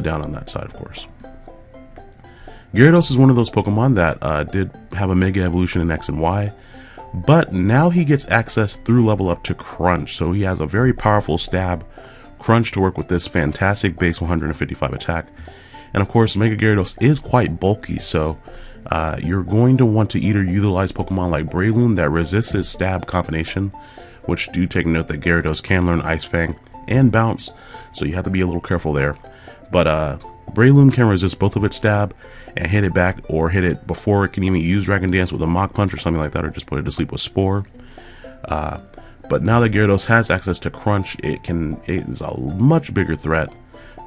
down on that side, of course. Gyarados is one of those Pokemon that uh, did have a Mega Evolution in X and Y, but now he gets access through level up to Crunch, so he has a very powerful stab Crunch to work with this fantastic base 155 attack. And of course, Mega Gyarados is quite bulky, so uh, you're going to want to either utilize Pokemon like Breloom that resists its stab combination, which do take note that Gyarados can learn Ice Fang and Bounce, so you have to be a little careful there. But uh, Breloom can resist both of its stab and hit it back or hit it before it can even use Dragon Dance with a Mach Punch or something like that or just put it to sleep with Spore. Uh, but now that Gyarados has access to Crunch, it can it is a much bigger threat.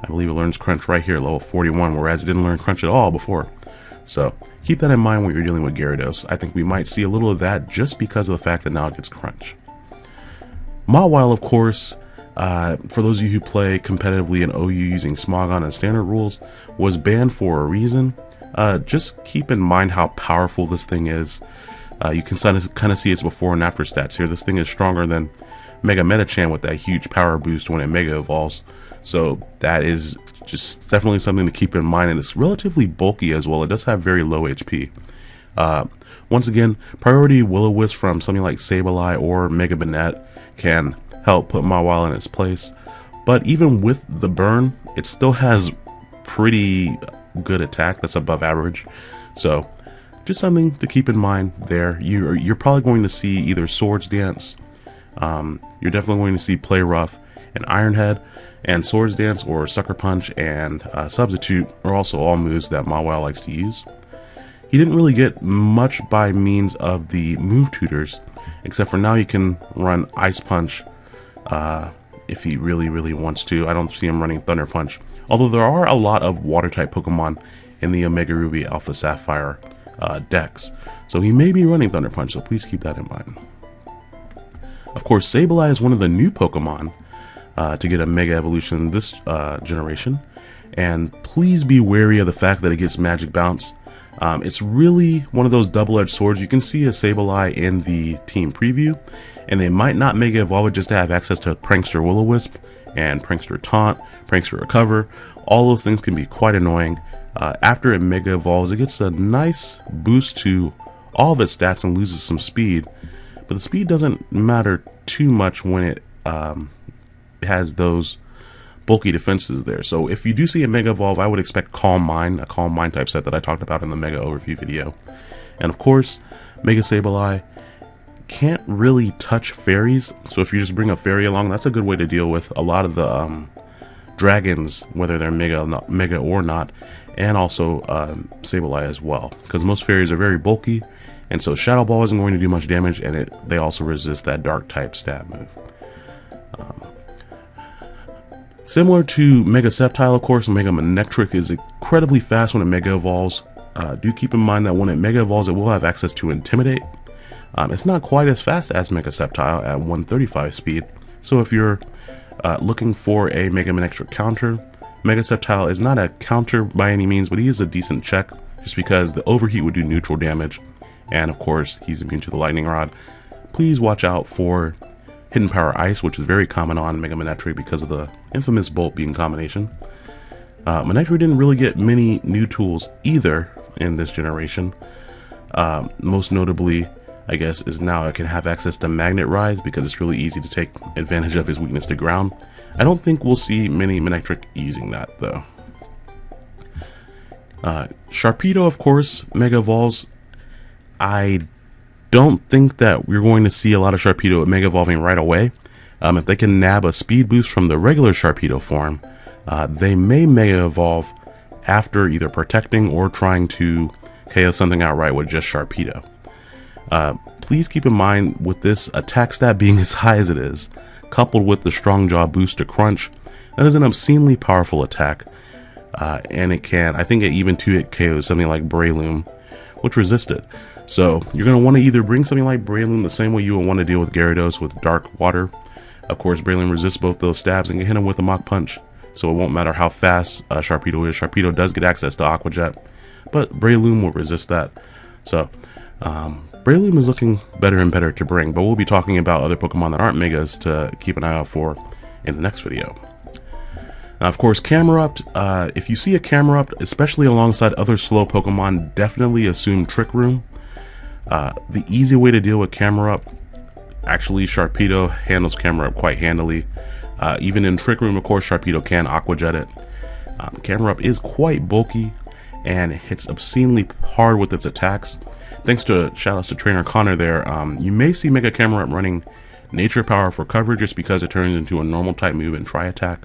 I believe it learns Crunch right here level 41, whereas it didn't learn Crunch at all before. So keep that in mind when you're dealing with Gyarados. I think we might see a little of that just because of the fact that now it gets Crunch. Mawile, of course, uh, for those of you who play competitively in OU using Smogon and standard rules, was banned for a reason. Uh, just keep in mind how powerful this thing is. Uh, you can kind of, see its before and after stats here. This thing is stronger than Mega Medicham with that huge power boost when it Mega Evolves. So that is just definitely something to keep in mind. And it's relatively bulky as well. It does have very low HP. Uh, once again, priority Will-O-Wisp from something like Sableye or Mega Banette can help put Mawile in its place. But even with the burn, it still has pretty good attack that's above average. So just something to keep in mind there. You're, you're probably going to see either Swords Dance, um, you're definitely going to see Play Rough and Iron Head, and Swords Dance or Sucker Punch and uh, Substitute are also all moves that Mawile likes to use. He didn't really get much by means of the move tutors, except for now you can run Ice Punch uh, if he really, really wants to. I don't see him running Thunder Punch. Although there are a lot of Water-type Pokemon in the Omega Ruby Alpha Sapphire uh, decks. So he may be running Thunder Punch, so please keep that in mind. Of course, Sableye is one of the new Pokemon uh, to get a Mega Evolution this uh, generation. And please be wary of the fact that it gets Magic Bounce. Um, it's really one of those double-edged swords. You can see a Sableye in the team preview, and they might not make Mega Evolve it just to have access to Prankster Will-O-Wisp and Prankster Taunt, Prankster Recover. All those things can be quite annoying. Uh, after it Mega Evolves, it gets a nice boost to all of its stats and loses some speed. But the speed doesn't matter too much when it um, has those bulky defenses there. So if you do see a Mega Evolve, I would expect Calm Mind, a Calm Mind type set that I talked about in the Mega Overview video. And of course, Mega Sableye can't really touch fairies, so if you just bring a fairy along, that's a good way to deal with a lot of the um, dragons, whether they're mega, not, mega or not, and also um, Sableye as well, because most fairies are very bulky, and so Shadow Ball isn't going to do much damage, and it they also resist that Dark type stab move. Um, Similar to Mega Sceptile, of course, Mega Manectric is incredibly fast when it Mega Evolves. Uh, do keep in mind that when it Mega Evolves, it will have access to Intimidate. Um, it's not quite as fast as Mega Sceptile at 135 speed, so if you're uh, looking for a Mega Manectric counter, Mega Sceptile is not a counter by any means, but he is a decent check, just because the Overheat would do neutral damage, and of course, he's immune to the Lightning Rod. Please watch out for Hidden Power Ice, which is very common on Mega Manectric because of the infamous Bolt Beam combination. Uh, Manectric didn't really get many new tools either in this generation. Uh, most notably, I guess, is now it can have access to Magnet Rise because it's really easy to take advantage of his weakness to ground. I don't think we'll see many Manectric using that though. Uh, Sharpedo, of course, Mega Evolves. I don't think that we're going to see a lot of Sharpedo Mega Evolving right away. Um, if they can nab a speed boost from the regular Sharpedo form, uh, they may Mega Evolve after either protecting or trying to KO something outright with just Sharpedo. Uh, please keep in mind with this attack stat being as high as it is, coupled with the Strong Jaw boost to Crunch, that is an obscenely powerful attack. Uh, and it can, I think it even 2-hit KOs something like Breloom, which resisted. So you're going to want to either bring something like Breloom the same way you would want to deal with Gyarados with Dark Water. Of course, Breloom resists both those stabs and can hit him with a Mach Punch. So it won't matter how fast uh, Sharpedo is. Sharpedo does get access to Aqua Jet, but Breloom will resist that. So um, Breloom is looking better and better to bring, but we'll be talking about other Pokemon that aren't Megas to keep an eye out for in the next video. Now, of course, Camerupt, uh, if you see a Camerupt, especially alongside other slow Pokemon, definitely assume Trick Room. Uh, the easy way to deal with Camerupt, actually Sharpedo handles Camerupt quite handily. Uh, even in Trick Room, of course, Sharpedo can Aqua Jet it. Um, Camerupt is quite bulky and hits obscenely hard with its attacks. Thanks to shoutouts to Trainer Connor there, um, you may see Mega Camerupt running Nature Power for cover just because it turns into a normal type move and Tri Attack,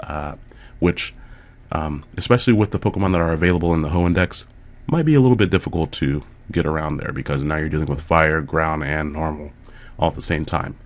uh, which, um, especially with the Pokemon that are available in the Hoenn Dex, might be a little bit difficult to get around there because now you're dealing with fire, ground, and normal all at the same time.